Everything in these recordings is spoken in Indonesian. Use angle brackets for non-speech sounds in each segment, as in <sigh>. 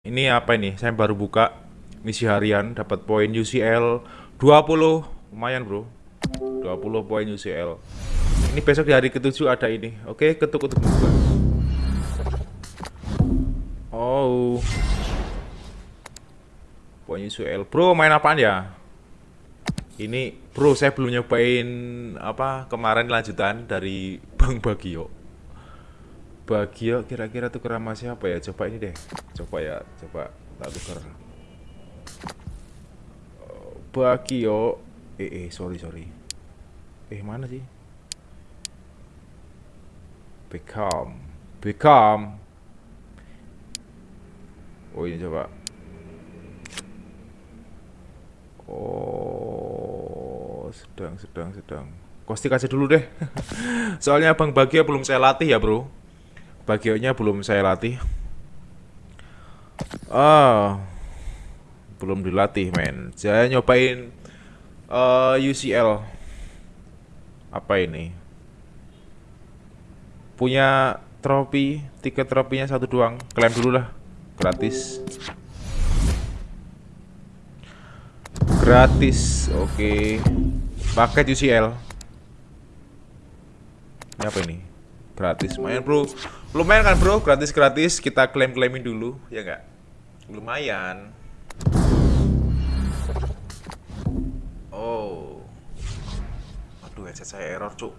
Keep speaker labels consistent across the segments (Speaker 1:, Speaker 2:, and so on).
Speaker 1: Ini apa ini? Saya baru buka misi harian dapat poin UCL 20 lumayan bro. 20 poin UCL ini besok di hari ketujuh ada ini. Oke ketuk-ketuk. Buka oh. Poin UCL bro main apaan ya? Ini bro saya belum nyobain apa kemarin lanjutan dari Bang Bagio Bagio kira-kira tuh kerama siapa ya? Coba ini deh. Coba ya coba tak tuker. Bagio eh eh sorry sorry. Eh mana sih? Beckham. Beckham. Oh ini coba. Oh sedang sedang sedang. Kostik aja dulu deh. <laughs> Soalnya Bang Bagio belum saya latih ya bro Bagionya belum saya latih. Ah belum dilatih men. Saya nyobain uh, eh, UCL apa ini? Punya trofi tiket trofinya satu doang. Klaim dulu lah. Gratis. Gratis oke. Okay. paket UCL ini apa ini gratis lumayan bro lumayan kan bro gratis gratis kita klaim klaimin dulu ya enggak lumayan Oh. Aduh, headset saya error, Cuk.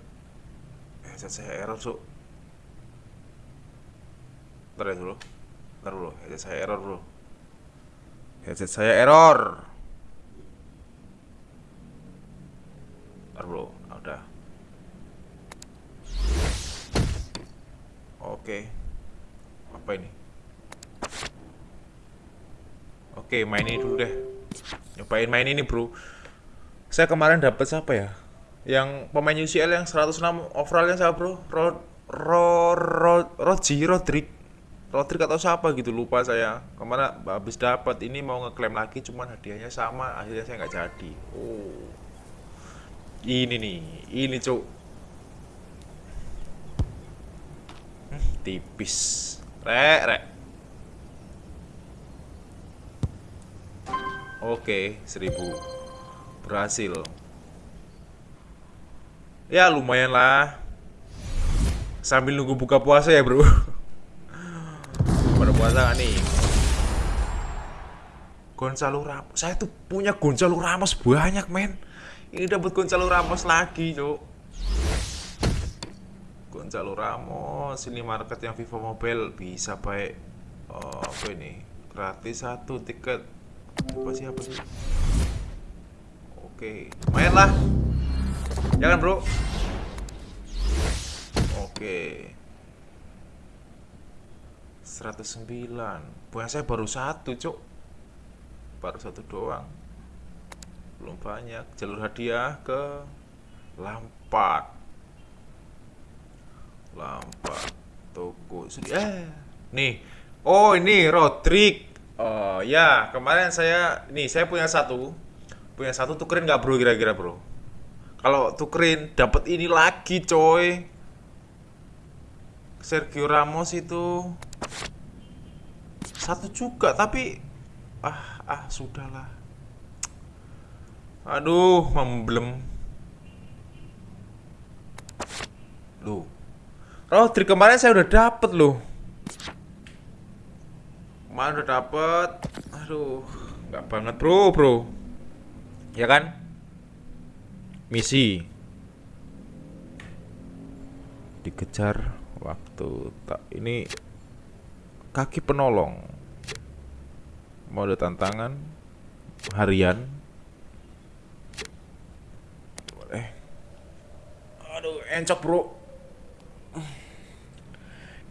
Speaker 1: Headset saya error, Cuk. Bentar ya dulu. Bentar dulu, headset saya error, Bro. Headset saya error. Bentar, Bro. Nah, udah. Oke. Apa ini? Oke, main ini dulu deh. Nyobain main ini, Bro. Saya kemarin dapat siapa ya? Yang pemain UCL yang 106 overallnya siapa bro? Rod Ro, Ro, Roji Rodrik Rodrik atau siapa gitu lupa saya ke mana habis dapat ini mau ngeklaim lagi cuman hadiahnya sama akhirnya saya nggak jadi oh ini nih ini cuk tipis. Rek rek. Oke seribu. Berhasil. Ya lumayan lah. Sambil nunggu buka puasa ya bro. <laughs> Pada puasa gak nih? Gonzalo Ramos. Saya tuh punya Gonzalo Ramos banyak men. Ini dapat Gonzalo Ramos lagi cok Gonzalo Ramos ini market yang Vivo Mobile bisa baik oh, apa ini gratis satu tiket. Apa sih apa sih? Oke, lumayan lah. Jangan bro. Oke. 109 Buah saya baru satu cok Baru satu doang. Belum banyak. Jalur hadiah ke Lampard Lampard Toko Eh Nih. Oh ini Rodrik Oh ya kemarin saya Nih saya punya satu. Punya satu tukerin nggak bro kira-kira bro? Kalau tukerin dapat ini lagi coy. Sergio Ramos itu satu juga tapi ah ah sudahlah. Aduh memblem. Loh Rodri kemarin saya udah dapet loh. Kemarin udah dapet. Aduh nggak banget bro bro. Ya kan? Misi. Dikejar waktu tak ini kaki penolong. Mode tantangan harian. Boleh. Aduh encok bro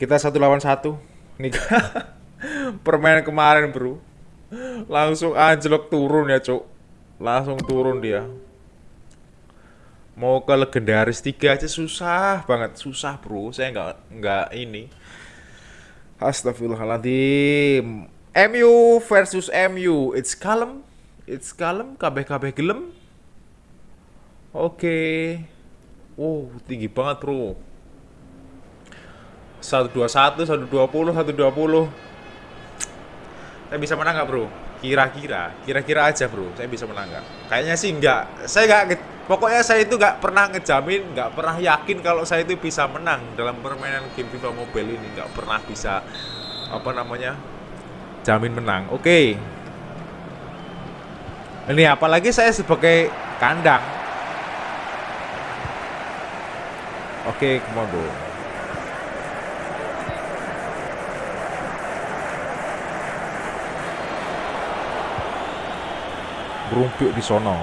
Speaker 1: kita satu lawan satu. Nih. <laughs> Permainan kemarin bro. Langsung anjlok turun ya cuk. Langsung turun dia. Mau ke legendaris tiga aja susah banget. Susah bro. Saya nggak nggak ini. Astagfirullahaladzim. MU versus MU it's kalem. It's kalem. Kabeh kabeh gelem. Oke. Okay. wow tinggi banget bro 121 120 120 Saya bisa menang nggak bro? Kira-kira, kira-kira aja bro, saya bisa menang nggak? Kayaknya sih nggak. Saya nggak, pokoknya saya itu nggak pernah ngejamin, nggak pernah yakin kalau saya itu bisa menang dalam permainan game FIFA Mobile ini, nggak pernah bisa apa namanya jamin menang. Oke. Ini apalagi saya sebagai kandang. Oke, come on bro. Berumpuk di sono.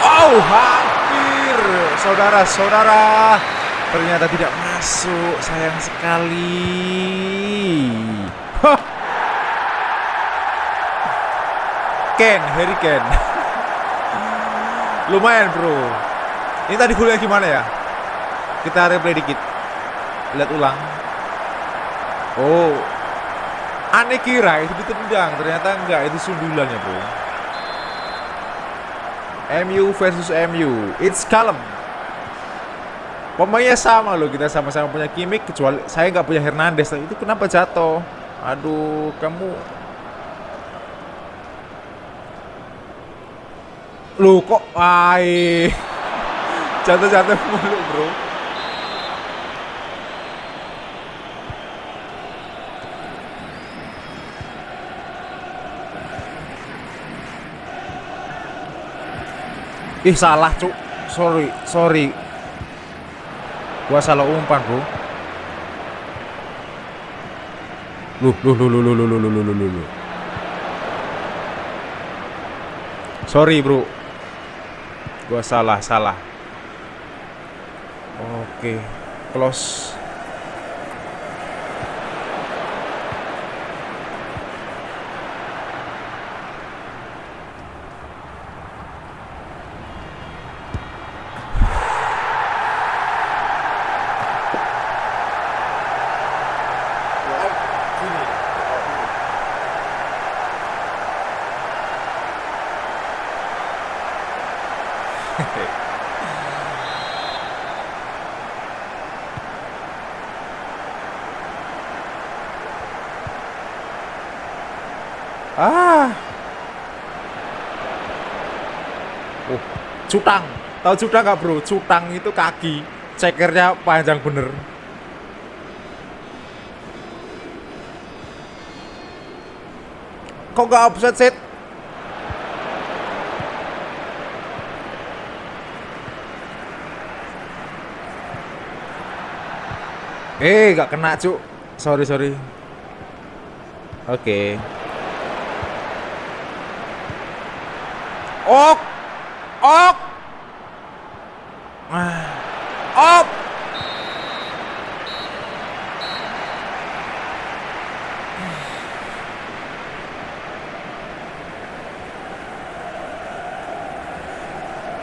Speaker 1: Oh, hampir. Saudara-saudara, ternyata tidak masuk. Sayang sekali. Ken, Harry Ken. <laughs> Lumayan, Bro. Ini tadi golnya gimana ya? Kita replay dikit. Lihat ulang. Oh. Aneh kira itu ditendang, ternyata enggak, itu sundulannya, Bro. MU versus MU. It's calm. Pemainnya sama loh, kita sama-sama punya Kimik kecuali saya nggak punya Hernandez. Itu kenapa jatuh? Aduh, kamu Lu kok ai <laughs> jatuh-jatuh mulu, Bro. Ih salah cuk Sorry Sorry Gua salah umpan bro Luh luh luh luh luh luh luh luh luh luh luh Sorry bro Gua salah salah Oke Close Ah. Oh, cutang. Tahu cutang nggak bro? Cutang itu kaki. Cekernya panjang bener. Kok nggak offset set? Eh, nggak kena cuk. Sorry sorry. Oke. Okay. Ok Ok Op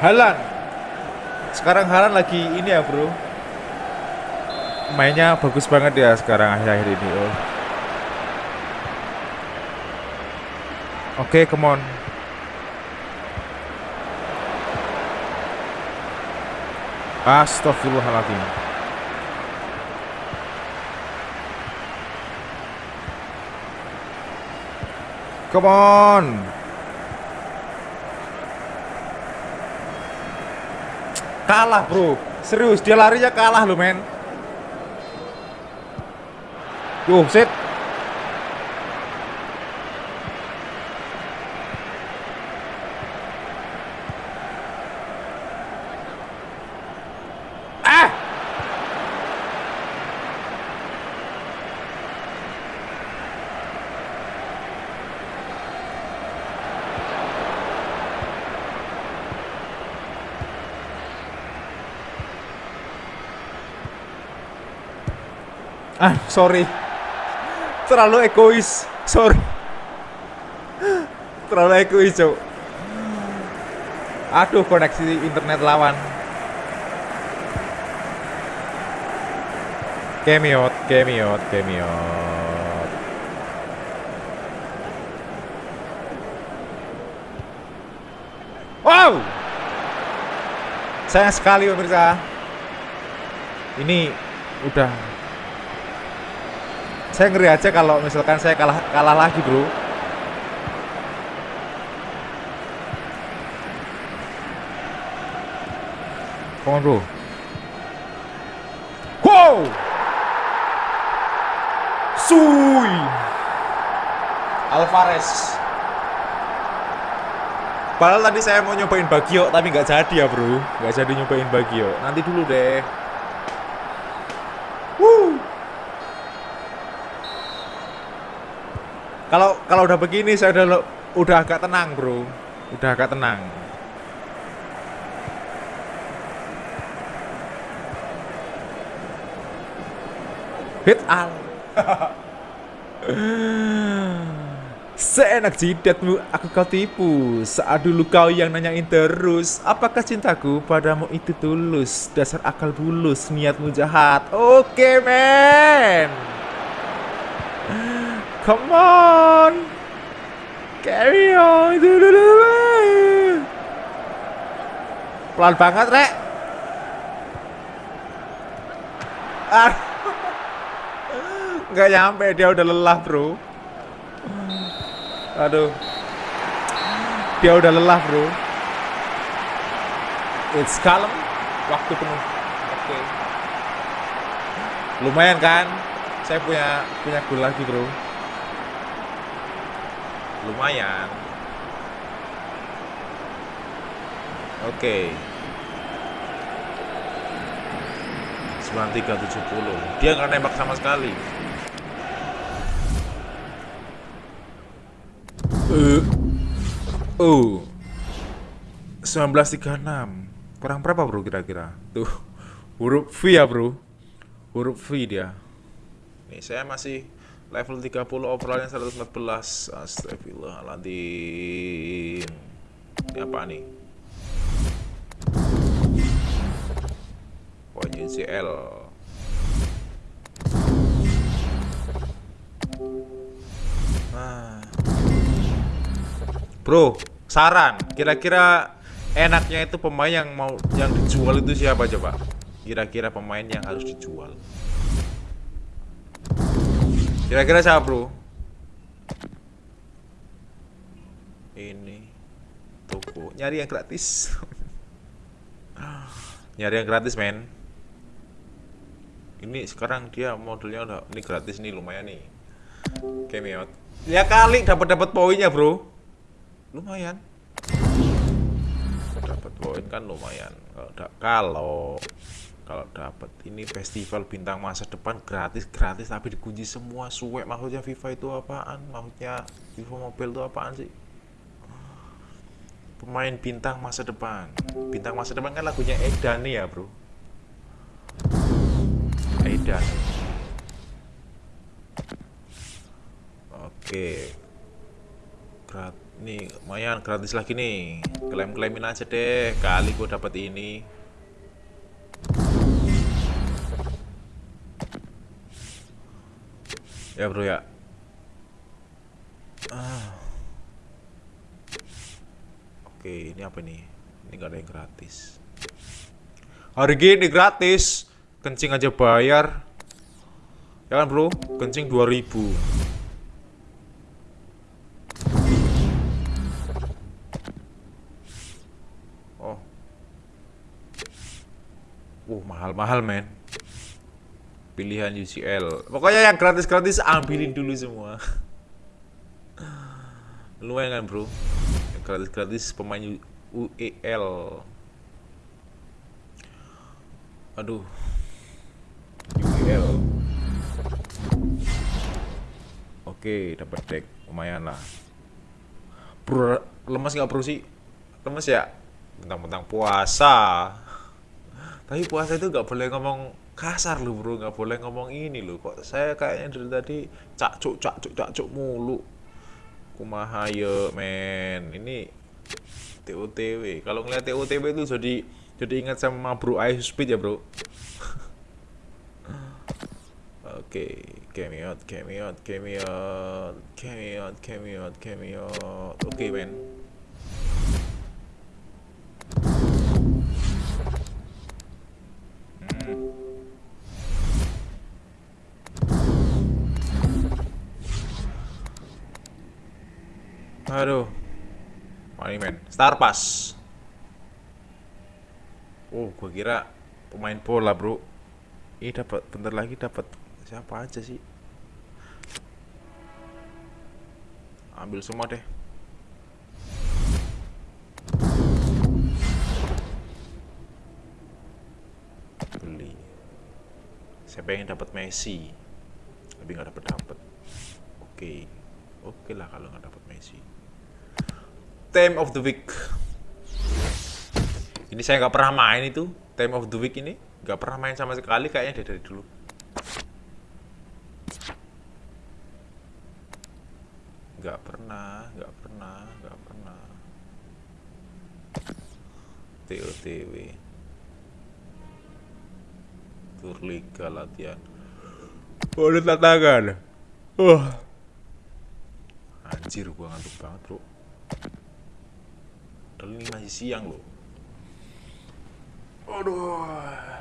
Speaker 1: Halan Sekarang Halan lagi ini ya bro Mainnya bagus banget ya sekarang akhir-akhir ini oh. Oke, okay, come on. Astagfirullahaladzim Come on. Kalah bro. Serius dia larinya kalah loh men. Yuh set Ah, sorry. Terlalu egois. Sorry. Terlalu egois, Cok. Aduh, koneksi internet lawan. Kemiot, kemiot, kemiot. Wow! sayang sekali pemirsa ini udah saya ngeri aja kalau misalkan saya kalah kalah lagi bro. Come on bro. Wow! Sui! Alvarez. Padahal tadi saya mau nyobain Bagio tapi nggak jadi ya bro. Nggak jadi nyobain Bagio nanti dulu deh Kalau udah begini saya udah udah agak tenang, Bro. Udah agak tenang. Hit al. <laughs> Seenak jidatmu aku kau tipu Saat dulu kau yang nanyain terus Apakah cintaku padamu itu tulus Dasar akal bulus Niatmu jahat Oke okay, men Come on. Carry on. Pelan banget, Rek. Ah. Nggak nyampe, dia udah lelah, bro. Aduh. Dia udah lelah, bro. It's calm. Waktu penuh. Oke. Okay. Lumayan kan? Saya punya punya gol lagi, bro lumayan. Oke. okay. 9370 dia nggak nembak sama sekali. Uh uh 1936 kurang berapa bro kira-kira? Tuh. Huruf V ya bro? Huruf V dia. Nih saya masih level 30 overallnya 114 astagfirullahaladzim. Ini apa nih? Poin UCL ah. bro saran. Kira-kira enaknya itu pemain yang mau yang dijual itu siapa coba? Kira-kira pemain yang harus dijual Kira-kira siapa bro? Ini Toko. Nyari yang gratis. <laughs> Nyari yang gratis men. Ini sekarang dia modelnya udah Ini gratis nih lumayan nih. Cameo Ya kali dapat dapat poinnya bro. Lumayan. Dapat poin kan lumayan. Kalau kalau dapat ini festival bintang masa depan gratis gratis tapi dikunci semua suwe maksudnya FIFA itu apaan? Maksudnya FIFA Mobile itu apaan sih? Pemain bintang masa depan. Bintang masa depan kan lagunya Edan nih ya bro. Edan. Oke. Grat nih lumayan gratis lagi nih. Klaim-klaimin aja deh. Kali gue dapat ini ya bro ya. Ah. oke ini apa nih ini gak ada yang gratis. Hari gini gratis. Kencing aja bayar. Ya kan bro? Kencing 2000 oh. Uh mahal-mahal men pilihan UCL pokoknya yang gratis-gratis ambilin dulu semua. <laughs> Lumayan kan bro? Gratis-gratis pemain UEL aduh. UEL oke dapat deck. Lumayan lah. Bro lemas nggak bro sih? Lemas ya? Tentang-tentang puasa. Tapi puasa itu nggak boleh ngomong kasar lu bro nggak boleh ngomong ini lu kok saya kayaknya dari tadi cakcuk cakcuk cakcuk mulu. Kumaha yo men. Ini TOTW kalau ngeliat TOTW itu jadi jadi ingat sama bro Ice Speed ya bro? <laughs> Oke, out, cameo cameo cameo cameo cameo. Oke, men. Aduh. Money man. Star Pass. Oh, gua kira pemain bola, Bro. Ini dapat bentar lagi dapat siapa aja sih? Ambil semua deh. Beli. Saya pengen dapat Messi. Tapi nggak dapat dapat. Oke. Oke lah kalau nggak dapat Messi. Time of the week. Ini saya nggak pernah main itu. Time of the week ini nggak pernah main sama sekali kayaknya dari, dari dulu. Nggak pernah, nggak pernah, nggak pernah. TOTW. Tur Liga latihan. Udah tantangan. Wah. Anjir, gua ngantuk banget, bro. Padahal ini masih siang loh. Aduh.